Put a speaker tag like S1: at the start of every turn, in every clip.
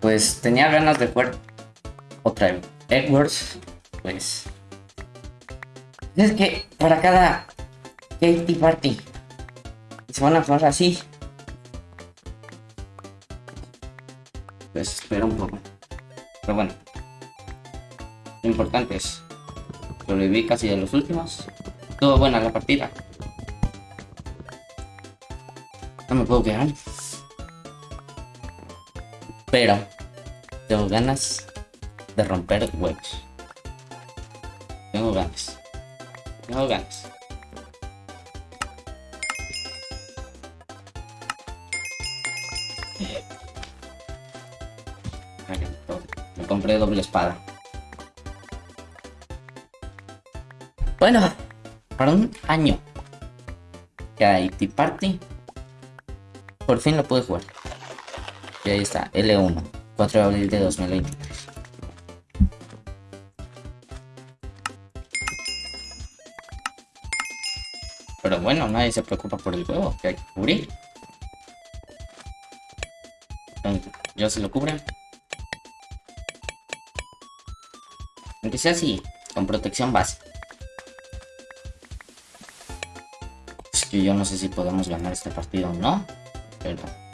S1: pues tenía ganas de jugar otra Edwards, pues es que para cada Katy Party se van a jugar así. Pues espera un poco. Pero bueno. Lo importante es. Sobreviví casi de los últimos. Todo buena la partida. No me puedo quedar. Pero tengo ganas de romper huevos. Tengo ganas. Tengo ganas. Me compré doble espada. Bueno, para un año que hay Tea Party, por fin lo pude jugar. Y ahí está, L1, 4 de abril de 2023. Pero bueno, nadie se preocupa por el juego que hay que cubrir. Yo se lo cubren. Aunque sea así, con protección base. Es que yo no sé si podemos ganar este partido o no. Pero...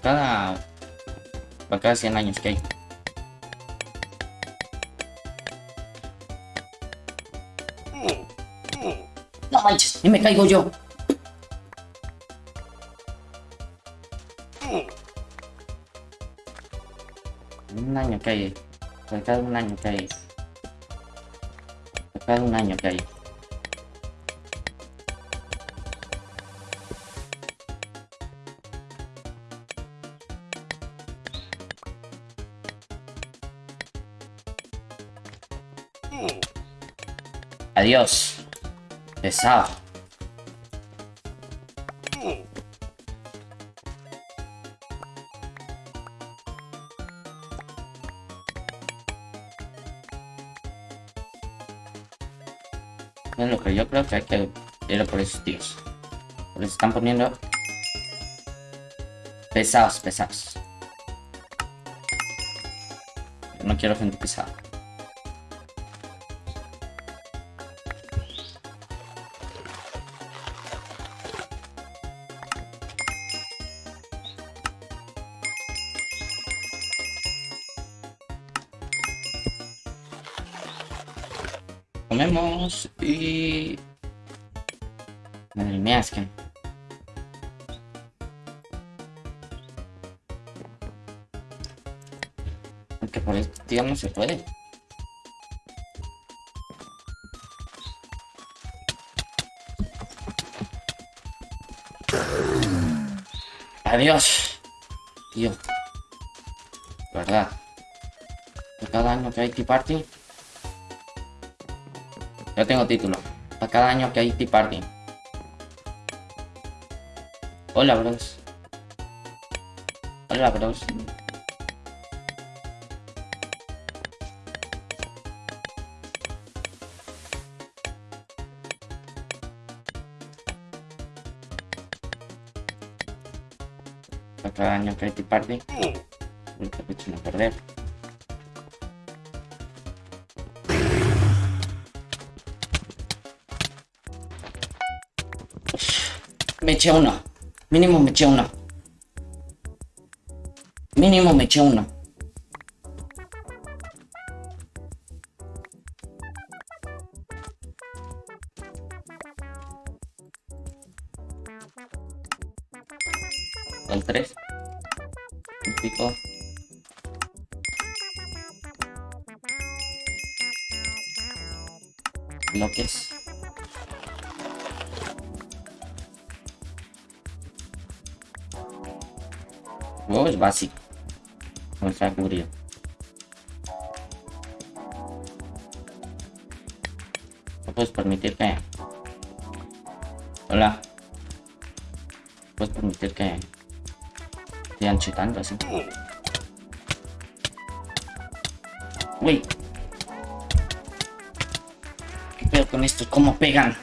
S1: Para cada... Para cada 100 años que hay. No manches, y me caigo yo. Un año que hay. Por cada un año que hay. Por cada un año que hay. Adiós. Pesado. Es lo que yo creo que hay que ir por esos tíos. Les están poniendo pesados, pesados. No quiero gente pesada. Comemos y... Madre mía, es que... Aunque por este tío no se puede. Adiós. Tío. ¿Verdad? Cada año que hay Tea Party. Ya tengo título. Para cada año que hay Tea Party. Hola, bros. Hola, bros. Para cada año que hay Tea Party. Uy, que no perder. Eché uno. Mínimo me eché uno. Mínimo me eché uno. El 3. Un pico. Bloques. Es básico. No está cubrido. No puedes permitir que... Hola. Puedes permitir que... Sigan chutando así. Uy. ¿Qué pedo con esto? ¿Cómo pegan?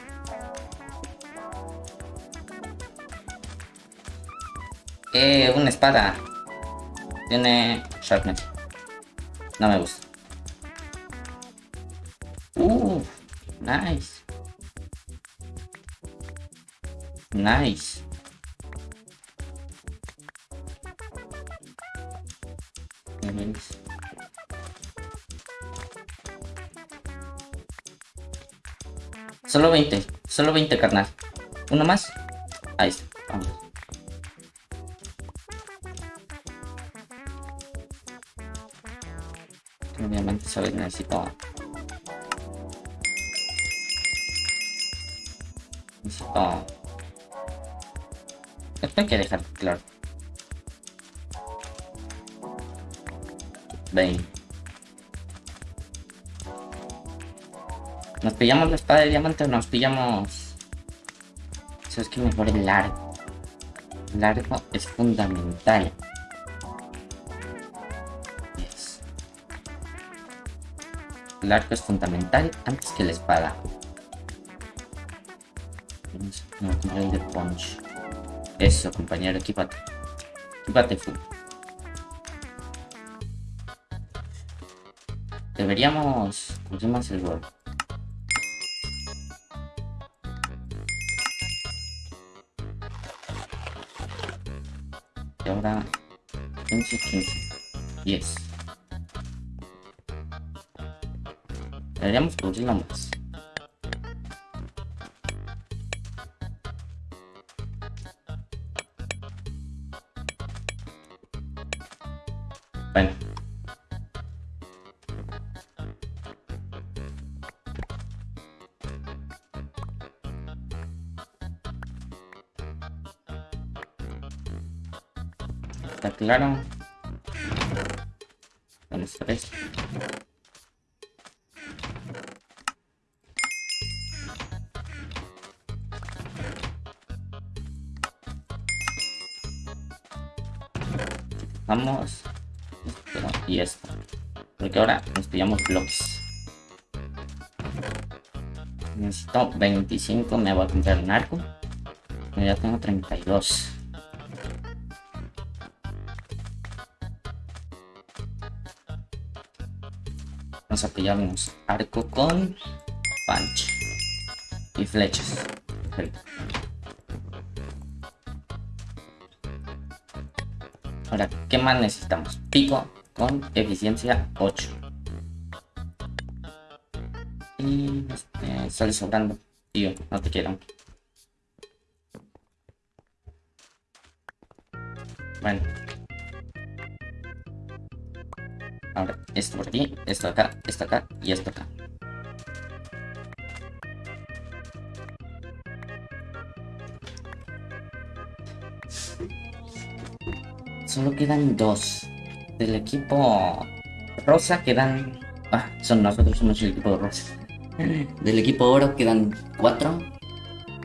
S1: Eh, una espada. Tiene Sharpness. No me gusta. Uh, nice. Nice. Nice. Solo 20, solo 20 carnal. Uno más. Ahí está. Obviamente, sabes, necesito. Necesito. Esto hay que dejar claro. 20. ¿Nos pillamos la espada de diamante o nos pillamos...? Eso es que mejor el largo. Largo es fundamental. El arco es fundamental antes que la espada. A el de punch. Eso, compañero, equipate. Equipate full. Deberíamos... más el gol. Y ahora 15, 15. 10. Deberíamos cubrirlo más. Bueno. Está claro. Vamos a. Vamos. Y esto. Porque ahora nos pillamos bloques. Necesito 25, me voy a comprar un arco. Ya tengo 32. Vamos a pillarnos arco con punch y flechas. Perfecto. Ahora, ¿qué más necesitamos? Pico con eficiencia 8. Y este, sale sobrando. Tío, no te quiero. Bueno. Ahora, esto por aquí, esto acá, esto acá y esto acá. Solo quedan dos. Del equipo rosa quedan... Ah, son nosotros, somos el equipo rosa. Del equipo oro quedan cuatro.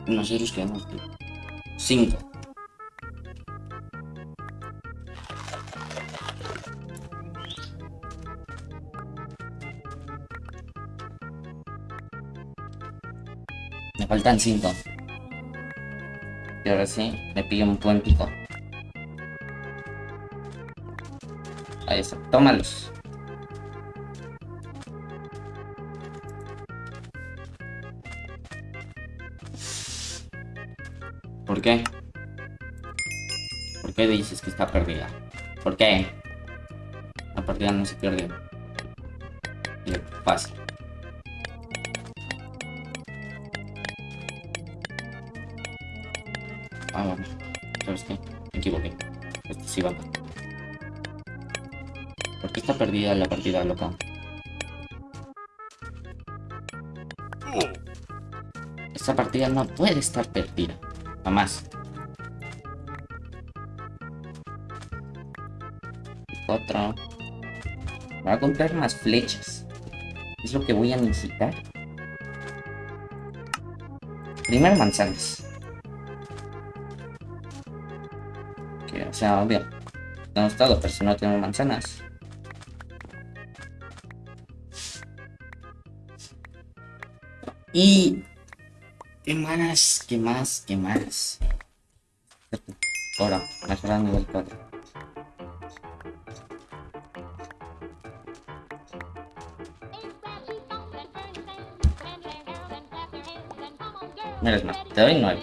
S1: Nosotros quedamos cinco. Me faltan cinco. Y ahora sí, me pillo un buen pico. Ahí tómalos. ¿Por qué? ¿Por qué dices que está perdida? ¿Por qué? La partida no se pierde. Fácil. Ah, bueno. ¿Sabes qué? Me equivoqué. Esto sí va. ¿Por qué está perdida la partida, loca? Esta partida no puede estar perdida. Jamás. Otro. Voy a comprar más flechas. Es lo que voy a necesitar. Primero manzanas. Que, o sea, obvio. Tenemos todo, pero si no tenemos manzanas. Y... ¿Qué más? ¿Qué más? ¿Qué más? Ahora, mejorar nivel 4. Menos más, te doy 9.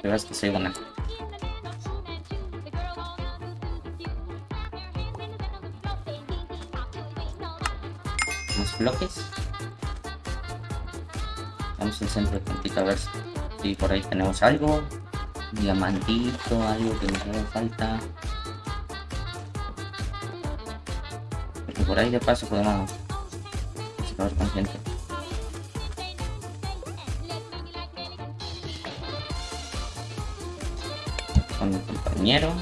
S1: te es que soy buena. Los bloques. Vamos al centro de puntito a ver si por ahí tenemos algo. Diamantito, algo que nos haga falta. Porque por ahí de paso podemos acabar con gente. Con mi compañero.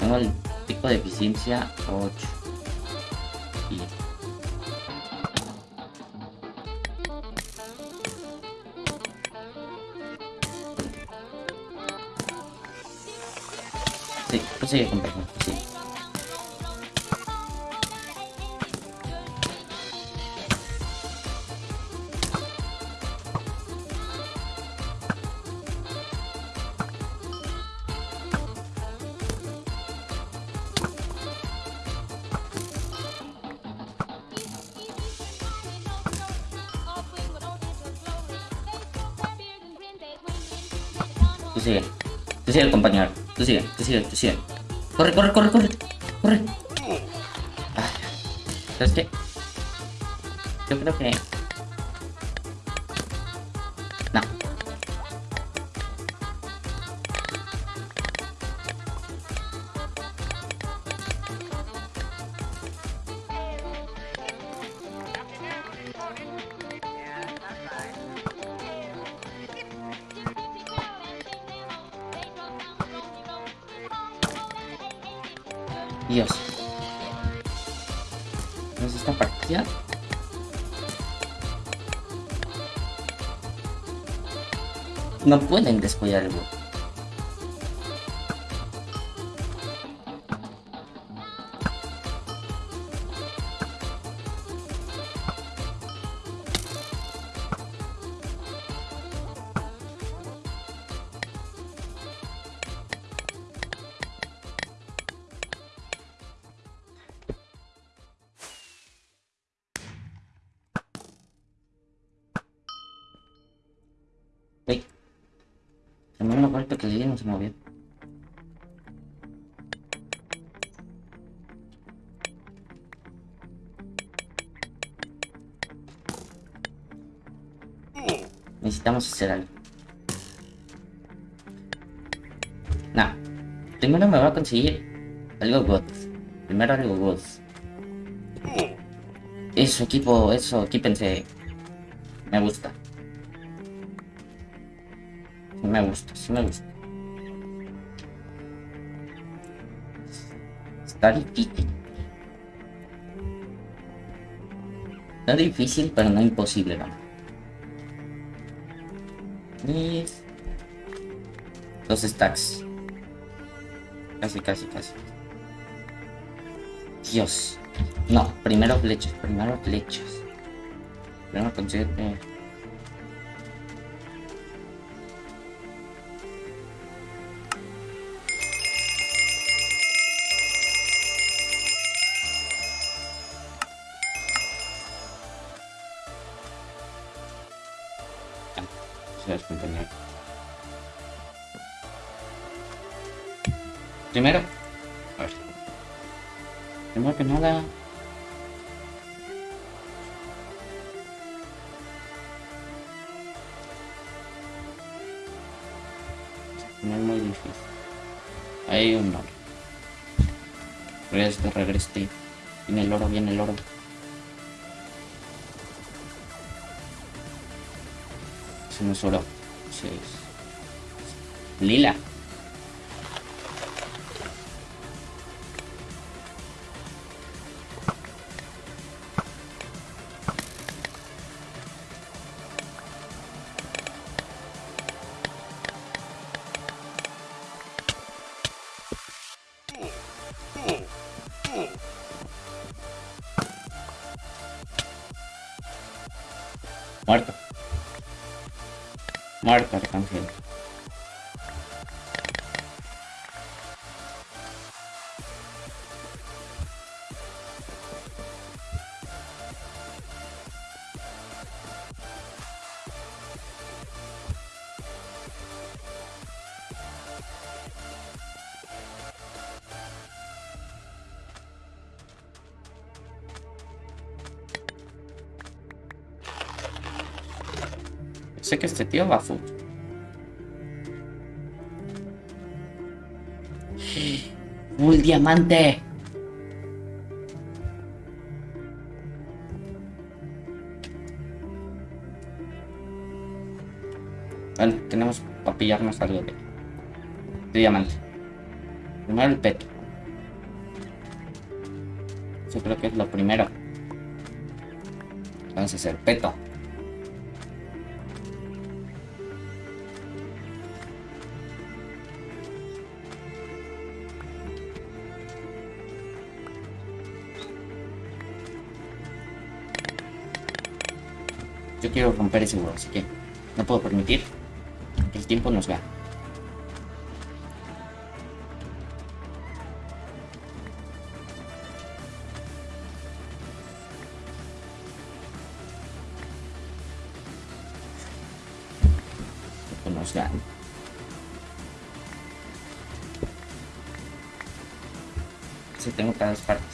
S1: Tengo el pico de eficiencia 8. Sí, prosigue compañero, sí. Tú sigue. Tú sigue, compañero. Tú sigue, tú sigue, tú sigue. Corre, corre, corre, corre. Corre. ¿Sabes qué? Yo creo que... No pueden descuidar se movió. Necesitamos hacer algo. No. Primero me voy a conseguir algo good. Primero algo good. Eso, equipo, eso, equípense. Me gusta. Me gusta, sí me gusta. Está difícil. Pero no imposible, ¿no? Y... Dos stacks. Casi, casi, casi. Dios. No, primero flechas, primero flechas. Primero conseguir... Gracias, nada. No es muy difícil. Hay un oro. Regreste, regreste. Viene el oro, viene el oro. Eso no es oro. Es... Lila. Muerto. Muerto, Arcángel. Sé que este tío va full. Full diamante. Bueno, tenemos para pillarnos algo de, de diamante. Primero el peto. Yo creo que es lo primero. Entonces el peto. Yo quiero romper ese huevo, así que no puedo permitir que el tiempo nos gane. Que nos gane. Tengo cada partes.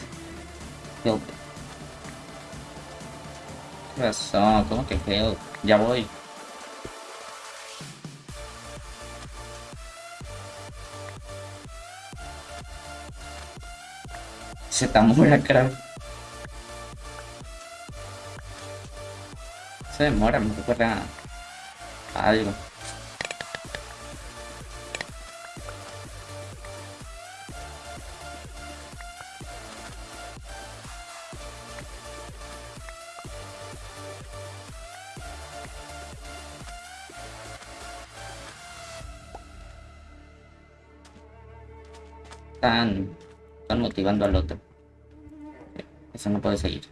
S1: Help. ¿Qué pasó? ¿Cómo que help? Ya voy. Se demora, creo. Se demora, me recuerda a algo. Están, están motivando al otro. Eso no puede seguir.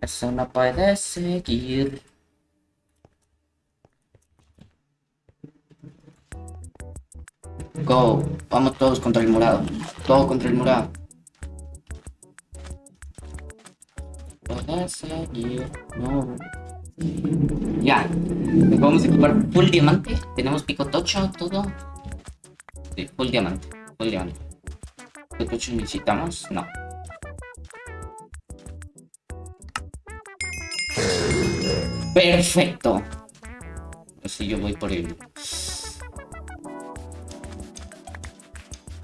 S1: Eso no puede seguir. Go. Vamos todos contra el morado. Todo contra el morado. Puede seguir. No. Ya. Nos vamos a equipar full diamante. Tenemos pico tocho, todo. Sí, full diamante. Full diamante. ¿Qué tocho necesitamos? No. Perfecto. Así yo voy por el...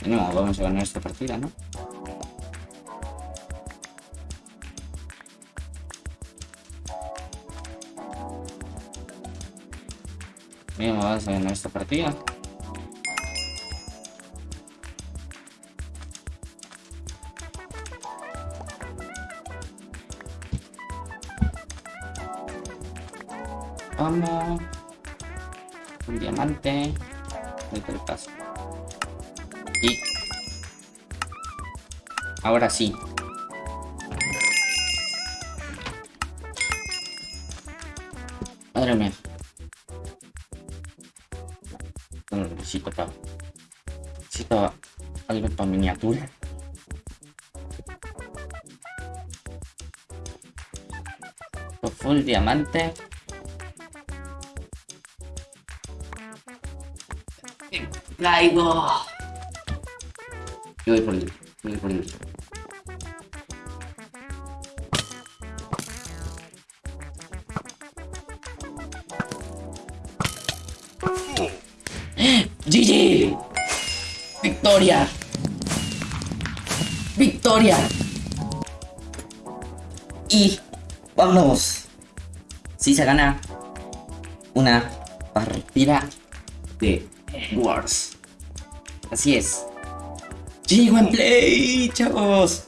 S1: No, vamos a ganar esta partida, ¿no? Vamos a ganar esta partida. Vamos. Un diamante. El paso. Y. Ahora sí. Madre mía. No necesito para. Necesito algo para miniatura. Full diamante. Caigo. Yo voy por el. Yo voy por el. GG. Victoria. Victoria. Y vamos. Si se gana una partida de Wars. Así es. GG Play, chavos.